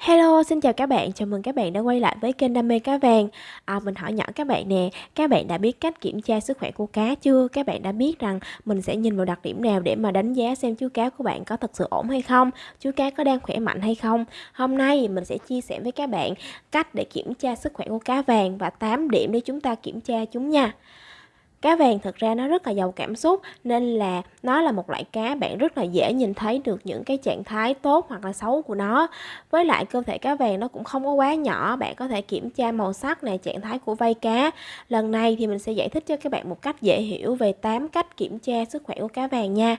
Hello, xin chào các bạn, chào mừng các bạn đã quay lại với kênh Đam mê cá vàng. À, mình hỏi nhỏ các bạn nè, các bạn đã biết cách kiểm tra sức khỏe của cá chưa? Các bạn đã biết rằng mình sẽ nhìn vào đặc điểm nào để mà đánh giá xem chú cá của bạn có thật sự ổn hay không? Chú cá có đang khỏe mạnh hay không? Hôm nay mình sẽ chia sẻ với các bạn cách để kiểm tra sức khỏe của cá vàng và 8 điểm để chúng ta kiểm tra chúng nha. Cá vàng thực ra nó rất là giàu cảm xúc nên là nó là một loại cá bạn rất là dễ nhìn thấy được những cái trạng thái tốt hoặc là xấu của nó. Với lại cơ thể cá vàng nó cũng không có quá nhỏ, bạn có thể kiểm tra màu sắc này, trạng thái của vây cá. Lần này thì mình sẽ giải thích cho các bạn một cách dễ hiểu về 8 cách kiểm tra sức khỏe của cá vàng nha.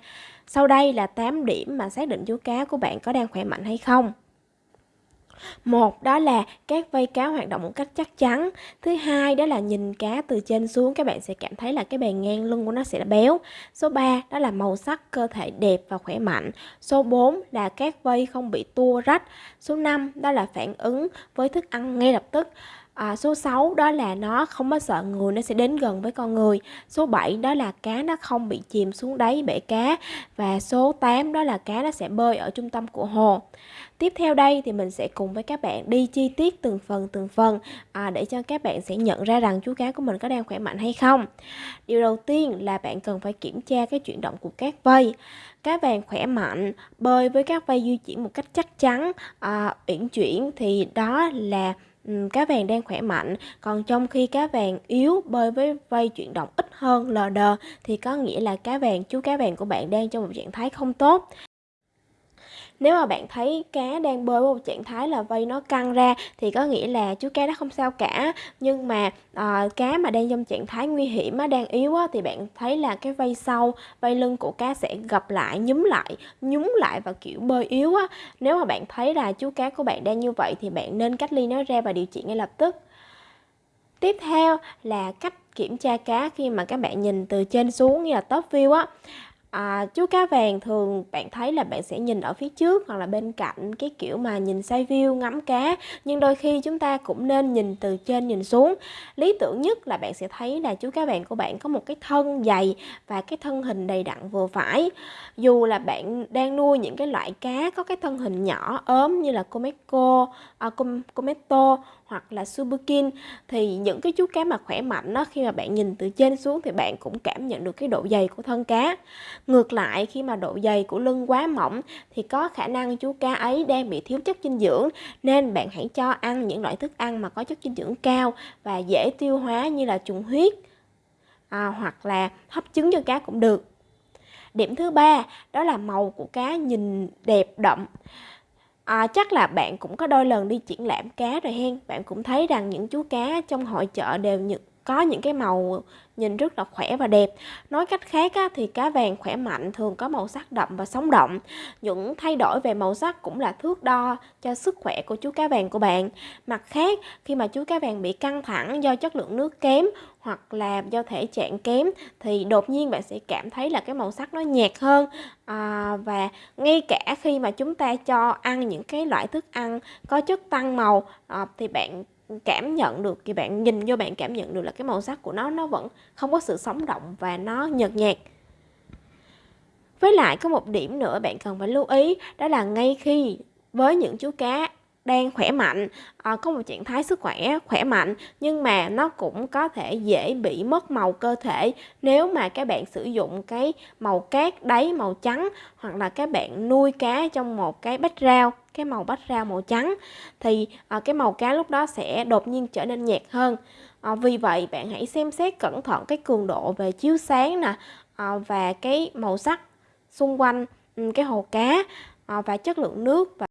Sau đây là 8 điểm mà xác định chú cá của bạn có đang khỏe mạnh hay không. Một đó là các vây cá hoạt động một cách chắc chắn. Thứ hai đó là nhìn cá từ trên xuống các bạn sẽ cảm thấy là cái bề ngang lưng của nó sẽ là béo. Số 3 đó là màu sắc cơ thể đẹp và khỏe mạnh. Số 4 là các vây không bị tua rách. Số 5 đó là phản ứng với thức ăn ngay lập tức. À, số 6 đó là nó không có sợ người nó sẽ đến gần với con người. Số 7 đó là cá nó không bị chìm xuống đáy bể cá và số 8 đó là cá nó sẽ bơi ở trung tâm của hồ. Tiếp theo đây thì mình sẽ cùng với các bạn đi chi tiết từng phần từng phần à, để cho các bạn sẽ nhận ra rằng chú cá của mình có đang khỏe mạnh hay không. Điều đầu tiên là bạn cần phải kiểm tra cái chuyển động của các vây. Cá vàng khỏe mạnh, bơi với các vây di chuyển một cách chắc chắn, à, uyển chuyển thì đó là cá vàng đang khỏe mạnh còn trong khi cá vàng yếu bơi với vây chuyển động ít hơn lờ đờ thì có nghĩa là cá vàng chú cá vàng của bạn đang trong một trạng thái không tốt nếu mà bạn thấy cá đang bơi với một trạng thái là vây nó căng ra thì có nghĩa là chú cá đó không sao cả. Nhưng mà à, cá mà đang trong trạng thái nguy hiểm á, đang yếu á, thì bạn thấy là cái vây sau vây lưng của cá sẽ gập lại nhúm lại nhúng lại và kiểu bơi yếu á. Nếu mà bạn thấy là chú cá của bạn đang như vậy thì bạn nên cách ly nó ra và điều trị ngay lập tức. Tiếp theo là cách kiểm tra cá khi mà các bạn nhìn từ trên xuống như là top view á. À, chú cá vàng thường bạn thấy là bạn sẽ nhìn ở phía trước hoặc là bên cạnh cái kiểu mà nhìn side view ngắm cá nhưng đôi khi chúng ta cũng nên nhìn từ trên nhìn xuống. Lý tưởng nhất là bạn sẽ thấy là chú cá vàng của bạn có một cái thân dày và cái thân hình đầy đặn vừa phải. Dù là bạn đang nuôi những cái loại cá có cái thân hình nhỏ ốm như là Comeco, à, Cometo hoặc là Subukin thì những cái chú cá mà khỏe mạnh đó khi mà bạn nhìn từ trên xuống thì bạn cũng cảm nhận được cái độ dày của thân cá. Ngược lại khi mà độ dày của lưng quá mỏng thì có khả năng chú cá ấy đang bị thiếu chất dinh dưỡng nên bạn hãy cho ăn những loại thức ăn mà có chất dinh dưỡng cao và dễ tiêu hóa như là trùng huyết à, hoặc là hấp trứng cho cá cũng được. Điểm thứ ba đó là màu của cá nhìn đẹp đậm. À, chắc là bạn cũng có đôi lần đi triển lãm cá rồi hen. Bạn cũng thấy rằng những chú cá trong hội chợ đều những có những cái màu nhìn rất là khỏe và đẹp. Nói cách khác á, thì cá vàng khỏe mạnh thường có màu sắc đậm và sống động những thay đổi về màu sắc cũng là thước đo cho sức khỏe của chú cá vàng của bạn. Mặt khác khi mà chú cá vàng bị căng thẳng do chất lượng nước kém hoặc là do thể trạng kém thì đột nhiên bạn sẽ cảm thấy là cái màu sắc nó nhạt hơn. À, và ngay cả khi mà chúng ta cho ăn những cái loại thức ăn có chất tăng màu à, thì bạn cảm nhận được, thì bạn nhìn vô bạn cảm nhận được là cái màu sắc của nó nó vẫn không có sự sống động và nó nhợt nhạt. Với lại có một điểm nữa bạn cần phải lưu ý, đó là ngay khi với những chú cá đang khỏe mạnh à, có một trạng thái sức khỏe khỏe mạnh nhưng mà nó cũng có thể dễ bị mất màu cơ thể. Nếu mà các bạn sử dụng cái màu cát đáy màu trắng hoặc là các bạn nuôi cá trong một cái bách rau cái màu bách rau màu trắng thì à, cái màu cá lúc đó sẽ đột nhiên trở nên nhạt hơn. À, vì vậy bạn hãy xem xét cẩn thận cái cường độ về chiếu sáng nè à, và cái màu sắc xung quanh ừ, cái hồ cá à, và chất lượng nước và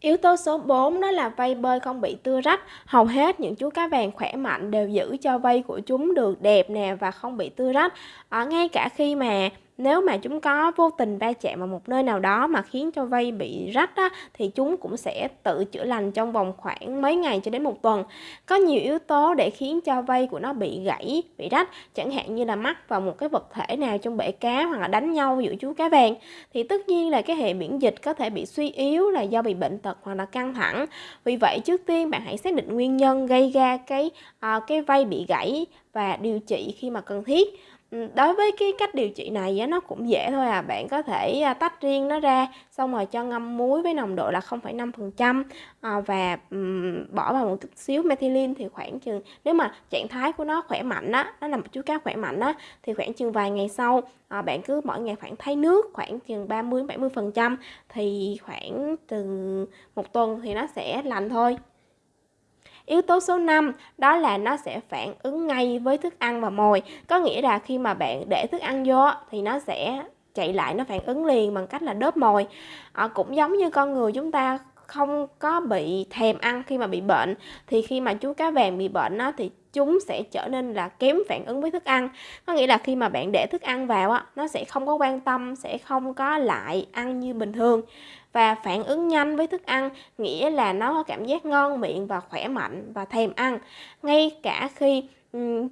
Yếu tố số 4 đó là vây bơi không bị tưa rách. Hầu hết những chú cá vàng khỏe mạnh đều giữ cho vây của chúng được đẹp nè và không bị tưa rách. Ở ngay cả khi mà nếu mà chúng có vô tình va chạm vào một nơi nào đó mà khiến cho vây bị rách á, thì chúng cũng sẽ tự chữa lành trong vòng khoảng mấy ngày cho đến một tuần. Có nhiều yếu tố để khiến cho vây của nó bị gãy, bị rách, chẳng hạn như là mắc vào một cái vật thể nào trong bể cá hoặc là đánh nhau giữa chú cá vàng. Thì tất nhiên là cái hệ miễn dịch có thể bị suy yếu là do bị bệnh tật hoặc là căng thẳng. Vì vậy trước tiên bạn hãy xác định nguyên nhân gây ra cái uh, cái vây bị gãy và điều trị khi mà cần thiết đối với cái cách điều trị này á, nó cũng dễ thôi à, bạn có thể, a, tách riêng nó ra, xong rồi cho ngâm muối với nồng độ là 0,5%, ờ, à, và, ừm, bỏ vào một chút xíu methylene thì khoảng chừng nếu mà trạng thái của nó khỏe mạnh á, nó là một chú cá khỏe mạnh á, thì khoảng chừng vài ngày sau, ờ, bạn cứ mỗi ngày khoảng thay nước khoảng chừng 30-70% thì khoảng từ một tuần thì nó sẽ lành thôi. Yếu tố số 5 đó là nó sẽ phản ứng ngay với thức ăn và mồi. Có nghĩa là khi mà bạn để thức ăn vô thì nó sẽ chạy lại nó phản ứng liền bằng cách là đớp mồi. À, cũng giống như con người chúng ta không có bị thèm ăn khi mà bị bệnh thì khi mà chú cá vàng bị bệnh á, thì chúng sẽ trở nên là kém phản ứng với thức ăn. Có nghĩa là khi mà bạn để thức ăn vào á nó sẽ không có quan tâm sẽ không có lại ăn như bình thường. Và phản ứng nhanh với thức ăn nghĩa là nó có cảm giác ngon miệng và khỏe mạnh và thèm ăn. Ngay cả khi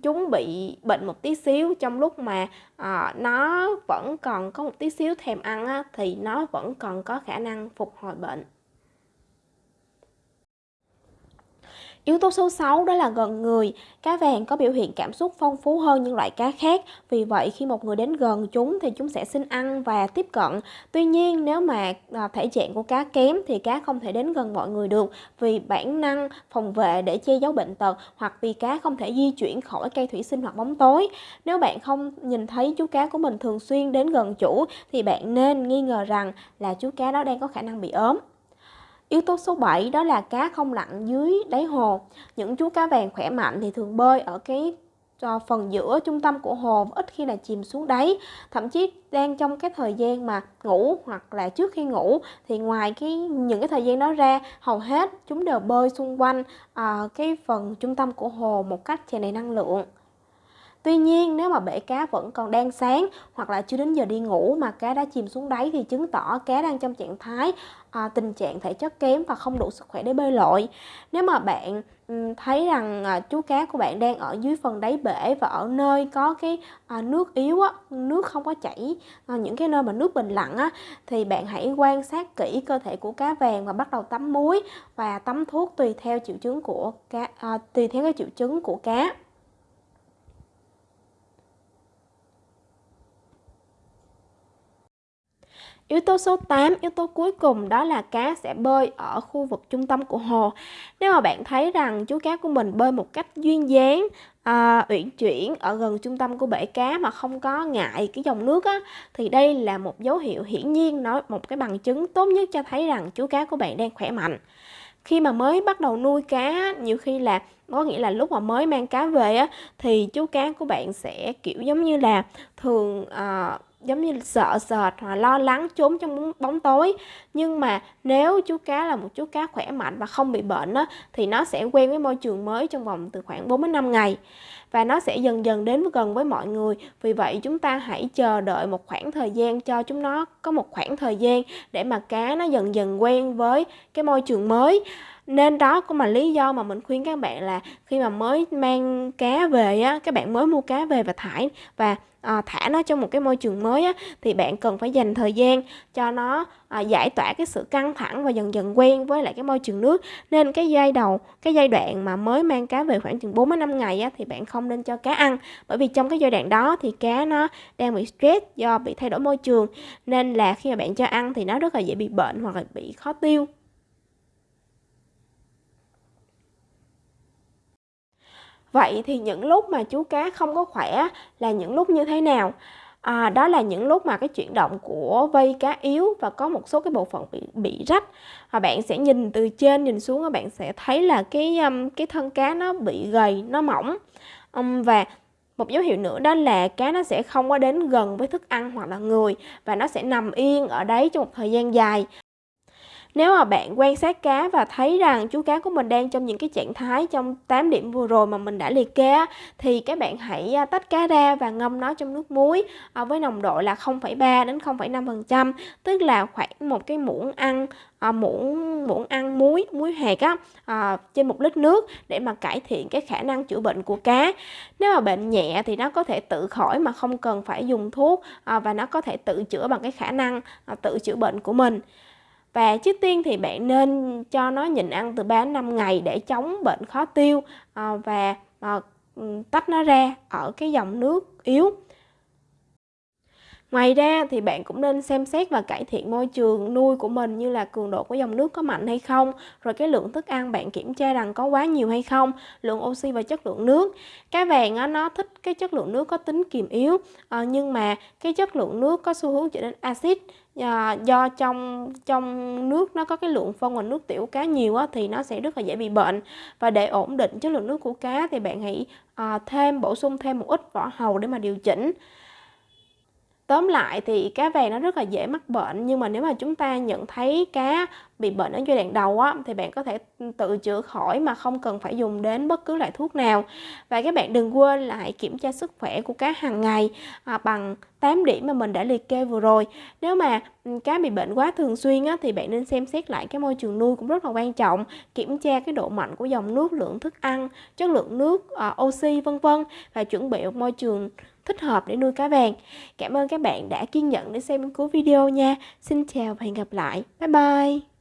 chúng bị bệnh một tí xíu trong lúc mà à, nó vẫn còn có một tí xíu thèm ăn á, thì nó vẫn còn có khả năng phục hồi bệnh. Yếu tố số 6 đó là gần người. Cá vàng có biểu hiện cảm xúc phong phú hơn những loại cá khác. Vì vậy, khi một người đến gần chúng thì chúng sẽ xin ăn và tiếp cận. Tuy nhiên, nếu mà à, thể trạng của cá kém thì cá không thể đến gần mọi người được vì bản năng phòng vệ để che giấu bệnh tật hoặc vì cá không thể di chuyển khỏi cây thủy sinh hoặc bóng tối. Nếu bạn không nhìn thấy chú cá của mình thường xuyên đến gần chủ thì bạn nên nghi ngờ rằng là chú cá đó đang có khả năng bị ốm. Yếu tố số 7 đó là cá không lặn dưới đáy hồ. Những chú cá vàng khỏe mạnh thì thường bơi ở cái cho phần giữa trung tâm của hồ ít khi là chìm xuống đáy thậm chí đang trong cái thời gian mà ngủ hoặc là trước khi ngủ thì ngoài cái những cái thời gian đó ra hầu hết chúng đều bơi xung quanh uh, cái phần trung tâm của hồ một cách tràn đầy năng lượng Tuy nhiên nếu mà bể cá vẫn còn đang sáng hoặc là chưa đến giờ đi ngủ mà cá đã chìm xuống đáy thì chứng tỏ cá đang trong trạng thái à, tình trạng thể chất kém và không đủ sức khỏe để bơi lội. Nếu mà bạn thấy rằng à, chú cá của bạn đang ở dưới phần đáy bể và ở nơi có cái à, nước yếu á, nước không có chảy à, những cái nơi mà nước bình lặng á thì bạn hãy quan sát kỹ cơ thể của cá vàng và bắt đầu tắm muối và tắm thuốc tùy theo triệu chứng của cá à, tùy theo cái triệu chứng của cá. Yếu tố số 8, yếu tố cuối cùng đó là cá sẽ bơi ở khu vực trung tâm của hồ. Nếu mà bạn thấy rằng chú cá của mình bơi một cách duyên dáng, à, uyển chuyển ở gần trung tâm của bể cá mà không có ngại cái dòng nước á, thì đây là một dấu hiệu hiển nhiên, nói một cái bằng chứng tốt nhất cho thấy rằng chú cá của bạn đang khỏe mạnh. Khi mà mới bắt đầu nuôi cá, nhiều khi là có nghĩa là lúc mà mới mang cá về á thì chú cá của bạn sẽ kiểu giống như là thường uh, giống như sợ sệt hoặc lo lắng trốn trong bóng tối. Nhưng mà nếu chú cá là một chú cá khỏe mạnh và không bị bệnh á, thì nó sẽ quen với môi trường mới trong vòng từ khoảng 4 đến 5 ngày. Và nó sẽ dần dần đến gần với mọi người. Vì vậy chúng ta hãy chờ đợi một khoảng thời gian cho chúng nó có một khoảng thời gian để mà cá nó dần dần quen với cái môi trường mới nên đó cũng là lý do mà mình khuyên các bạn là khi mà mới mang cá về á các bạn mới mua cá về và thải và à, thả nó trong một cái môi trường mới á, thì bạn cần phải dành thời gian cho nó à, giải tỏa cái sự căng thẳng và dần dần quen với lại cái môi trường nước. Nên cái giai đầu cái giai đoạn mà mới mang cá về khoảng chừng 4 đến 5 ngày á, thì bạn không nên cho cá ăn. Bởi vì trong cái giai đoạn đó thì cá nó đang bị stress do bị thay đổi môi trường. Nên là khi mà bạn cho ăn thì nó rất là dễ bị bệnh hoặc là bị khó tiêu. Vậy thì những lúc mà chú cá không có khỏe là những lúc như thế nào? À, đó là những lúc mà cái chuyển động của vây cá yếu và có một số cái bộ phận bị bị rách. Và bạn sẽ nhìn từ trên nhìn xuống các bạn sẽ thấy là cái um, cái thân cá nó bị gầy nó mỏng. Um, và một dấu hiệu nữa đó là cá nó sẽ không có đến gần với thức ăn hoặc là người và nó sẽ nằm yên ở đấy trong một thời gian dài nếu mà bạn quan sát cá và thấy rằng chú cá của mình đang trong những cái trạng thái trong 8 điểm vừa rồi mà mình đã liệt kê thì các bạn hãy à, tách cá ra và ngâm nó trong nước muối à, với nồng độ là 0,3 đến 0,5% tức là khoảng một cái muỗng ăn à, muỗng muỗng ăn muối muối hạt á à, trên một lít nước để mà cải thiện cái khả năng chữa bệnh của cá. Nếu mà bệnh nhẹ thì nó có thể tự khỏi mà không cần phải dùng thuốc à, và nó có thể tự chữa bằng cái khả năng à, tự chữa bệnh của mình và trước tiên thì bạn nên cho nó nhịn ăn từ 3 đến 5 ngày để chống bệnh khó tiêu ờ, và ờ, tách nó ra ở cái dòng nước yếu. Ngoài ra thì bạn cũng nên xem xét và cải thiện môi trường nuôi của mình như là cường độ của dòng nước có mạnh hay không, rồi cái lượng thức ăn bạn kiểm tra rằng có quá nhiều hay không, lượng oxy và chất lượng nước. Cá vàng á, nó thích cái chất lượng nước có tính kiềm yếu, à, nhưng mà cái chất lượng nước có xu hướng trở nên axit à, do trong trong nước nó có cái lượng phân và nước tiểu cá nhiều á, thì nó sẽ rất là dễ bị bệnh và để ổn định chất lượng nước của cá thì bạn hãy à, thêm bổ sung thêm một ít vỏ hầu để mà điều chỉnh Tóm lại thì cá vàng nó rất là dễ mắc bệnh nhưng mà nếu mà chúng ta nhận thấy cá bị bệnh ở giai đoạn đầu á thì bạn có thể tự chữa khỏi mà không cần phải dùng đến bất cứ loại thuốc nào. Và các bạn đừng quên là hãy kiểm tra sức khỏe của cá hàng ngày à, bằng 8 điểm mà mình đã liệt kê vừa rồi. Nếu mà ừ, cá bị bệnh quá thường xuyên á thì bạn nên xem xét lại cái môi trường nuôi cũng rất là quan trọng, kiểm tra cái độ mạnh của dòng nước, lượng thức ăn, chất lượng nước, à, oxy vân vân và chuẩn bị một môi trường thích hợp để nuôi cá vàng. Cảm ơn các bạn đã kiên nhẫn để xem cuối video nha. Xin chào và hẹn gặp lại. Bye bye.